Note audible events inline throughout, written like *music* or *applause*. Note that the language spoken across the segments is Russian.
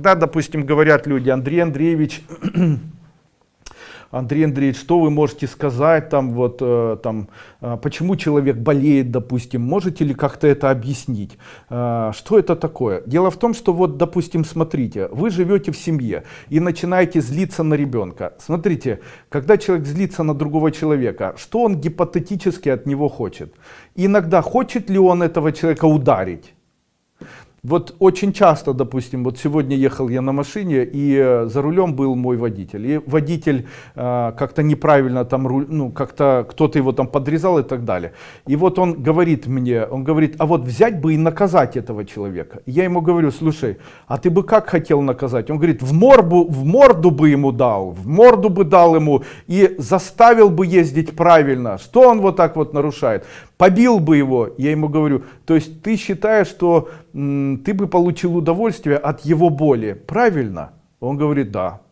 Когда, допустим, говорят люди, Андрей Андреевич, *clears throat* Андрей Андреевич, что вы можете сказать, там, вот, э, там, э, почему человек болеет, допустим, можете ли как-то это объяснить? Э, что это такое? Дело в том, что вот, допустим, смотрите, вы живете в семье и начинаете злиться на ребенка. Смотрите, когда человек злится на другого человека, что он гипотетически от него хочет? Иногда хочет ли он этого человека ударить? Вот очень часто, допустим, вот сегодня ехал я на машине, и э, за рулем был мой водитель. И водитель э, как-то неправильно там, ну, как-то кто-то его там подрезал и так далее. И вот он говорит мне, он говорит, а вот взять бы и наказать этого человека. я ему говорю, слушай, а ты бы как хотел наказать? Он говорит, в морду, в морду бы ему дал, в морду бы дал ему и заставил бы ездить правильно. Что он вот так вот нарушает? Побил бы его, я ему говорю, то есть ты считаешь, что ты бы получил удовольствие от его боли, правильно? Он говорит, да.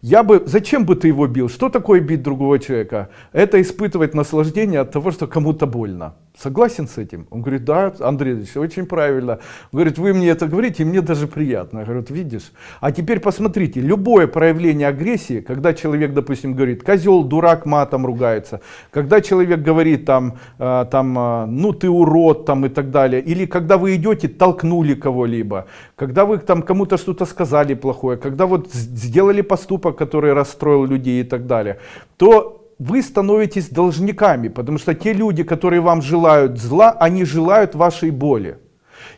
Я бы, зачем бы ты его бил? Что такое бить другого человека? Это испытывать наслаждение от того, что кому-то больно. Согласен с этим? Он говорит, да, Андрей Ильич, очень правильно. Он говорит, вы мне это говорите, и мне даже приятно. Я говорю, видишь? А теперь посмотрите, любое проявление агрессии, когда человек, допустим, говорит, козел, дурак, матом ругается, когда человек говорит там, э, там э, ну ты урод, там и так далее, или когда вы идете, толкнули кого-либо, когда вы там кому-то что-то сказали плохое, когда вот сделали поступок, который расстроил людей и так далее, то вы становитесь должниками, потому что те люди, которые вам желают зла, они желают вашей боли.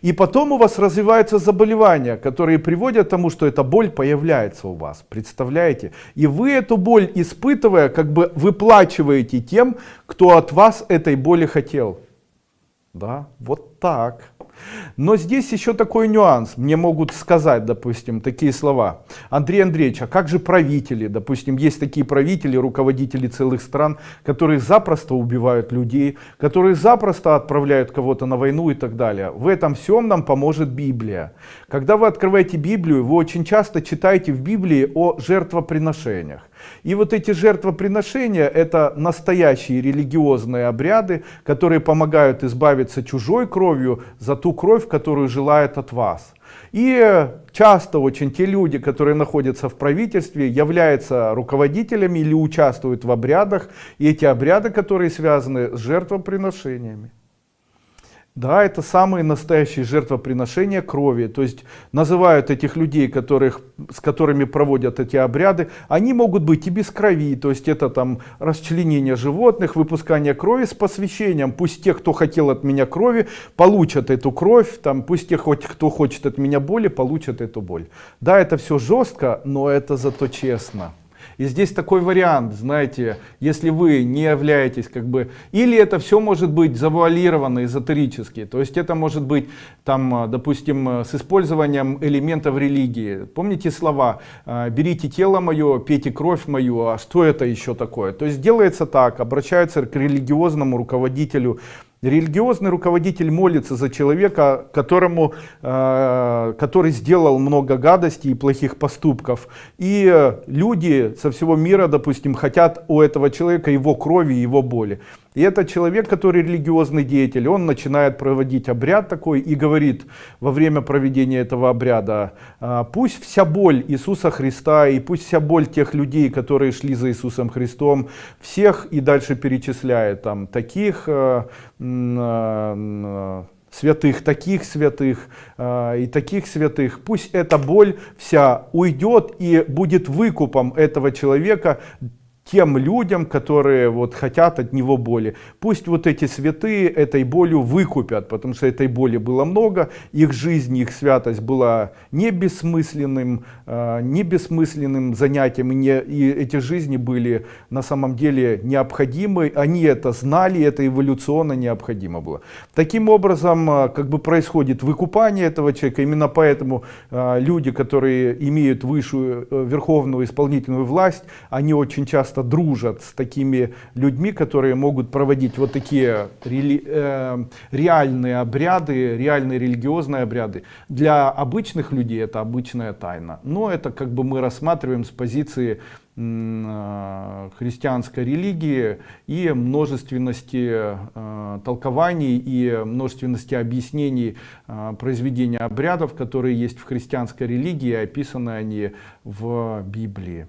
И потом у вас развиваются заболевания, которые приводят к тому, что эта боль появляется у вас. Представляете? И вы эту боль испытывая, как бы выплачиваете тем, кто от вас этой боли хотел. Да, вот так. Но здесь еще такой нюанс. Мне могут сказать, допустим, такие слова. Андрей Андреевич, а как же правители? Допустим, есть такие правители, руководители целых стран, которые запросто убивают людей, которые запросто отправляют кого-то на войну и так далее. В этом всем нам поможет Библия. Когда вы открываете Библию, вы очень часто читаете в Библии о жертвоприношениях. И вот эти жертвоприношения это настоящие религиозные обряды, которые помогают избавиться чужой кровью за ту кровь, которую желает от вас. И часто очень те люди, которые находятся в правительстве, являются руководителями или участвуют в обрядах. И эти обряды, которые связаны с жертвоприношениями. Да, это самые настоящие жертвоприношения крови. То есть называют этих людей, которых, с которыми проводят эти обряды, они могут быть и без крови. То есть это там расчленение животных, выпускание крови с посвящением. Пусть те, кто хотел от меня крови, получат эту кровь. Там, пусть те, кто хочет от меня боли, получат эту боль. Да, это все жестко, но это зато честно. И здесь такой вариант, знаете, если вы не являетесь как бы, или это все может быть завуалировано эзотерически, то есть это может быть там, допустим, с использованием элементов религии. Помните слова, «А, берите тело мое, пейте кровь мою, а что это еще такое? То есть делается так, обращаются к религиозному руководителю Религиозный руководитель молится за человека, которому, э, который сделал много гадостей и плохих поступков. И люди со всего мира, допустим, хотят у этого человека его крови, его боли. И этот человек, который религиозный деятель, он начинает проводить обряд такой и говорит во время проведения этого обряда, «А, пусть вся боль Иисуса Христа и пусть вся боль тех людей, которые шли за Иисусом Христом, всех и дальше перечисляет там таких э, э, святых, таких святых э, и таких святых. Пусть эта боль вся уйдет и будет выкупом этого человека тем людям, которые вот хотят от него боли. Пусть вот эти святые этой болью выкупят, потому что этой боли было много, их жизнь, их святость была не бессмысленным, э, не бессмысленным занятием, и, не, и эти жизни были на самом деле необходимы, они это знали, это эволюционно необходимо было. Таким образом, э, как бы происходит выкупание этого человека, именно поэтому э, люди, которые имеют высшую верховную исполнительную власть, они очень часто часто дружат с такими людьми, которые могут проводить вот такие рели, э, реальные обряды, реальные религиозные обряды. Для обычных людей это обычная тайна. Но это как бы мы рассматриваем с позиции э, христианской религии и множественности э, толкований и множественности объяснений э, произведения обрядов, которые есть в христианской религии, описаны они в Библии.